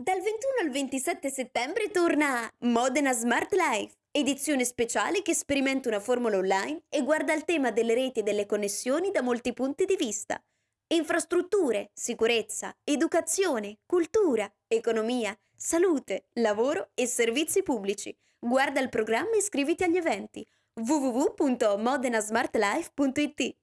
Dal 21 al 27 settembre torna Modena Smart Life, edizione speciale che sperimenta una formula online e guarda il tema delle reti e delle connessioni da molti punti di vista. Infrastrutture, sicurezza, educazione, cultura, economia, salute, lavoro e servizi pubblici. Guarda il programma e iscriviti agli eventi www.modenasmartlife.it